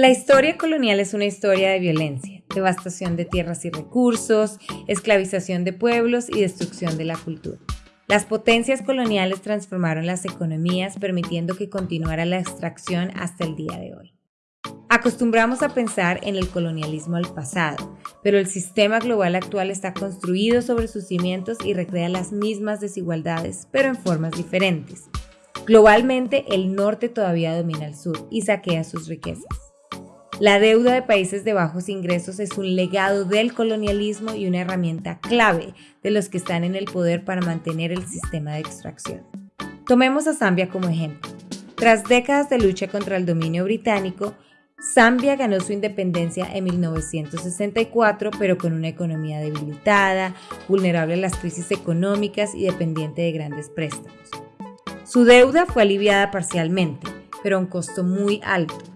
La historia colonial es una historia de violencia, devastación de tierras y recursos, esclavización de pueblos y destrucción de la cultura. Las potencias coloniales transformaron las economías permitiendo que continuara la extracción hasta el día de hoy. Acostumbramos a pensar en el colonialismo al pasado, pero el sistema global actual está construido sobre sus cimientos y recrea las mismas desigualdades, pero en formas diferentes. Globalmente, el norte todavía domina el sur y saquea sus riquezas. La deuda de países de bajos ingresos es un legado del colonialismo y una herramienta clave de los que están en el poder para mantener el sistema de extracción. Tomemos a Zambia como ejemplo. Tras décadas de lucha contra el dominio británico, Zambia ganó su independencia en 1964, pero con una economía debilitada, vulnerable a las crisis económicas y dependiente de grandes préstamos. Su deuda fue aliviada parcialmente, pero a un costo muy alto,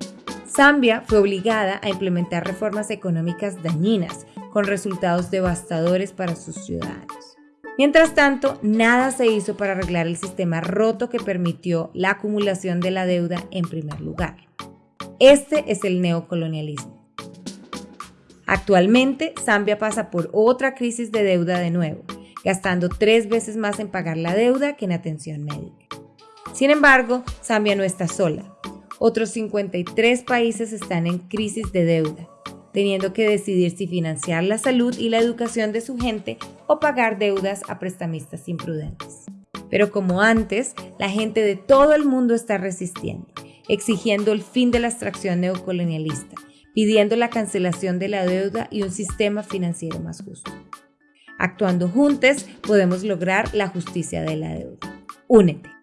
Zambia fue obligada a implementar reformas económicas dañinas, con resultados devastadores para sus ciudadanos. Mientras tanto, nada se hizo para arreglar el sistema roto que permitió la acumulación de la deuda en primer lugar. Este es el neocolonialismo. Actualmente, Zambia pasa por otra crisis de deuda de nuevo, gastando tres veces más en pagar la deuda que en atención médica. Sin embargo, Zambia no está sola. Otros 53 países están en crisis de deuda, teniendo que decidir si financiar la salud y la educación de su gente o pagar deudas a prestamistas imprudentes. Pero como antes, la gente de todo el mundo está resistiendo, exigiendo el fin de la extracción neocolonialista, pidiendo la cancelación de la deuda y un sistema financiero más justo. Actuando juntos podemos lograr la justicia de la deuda. Únete.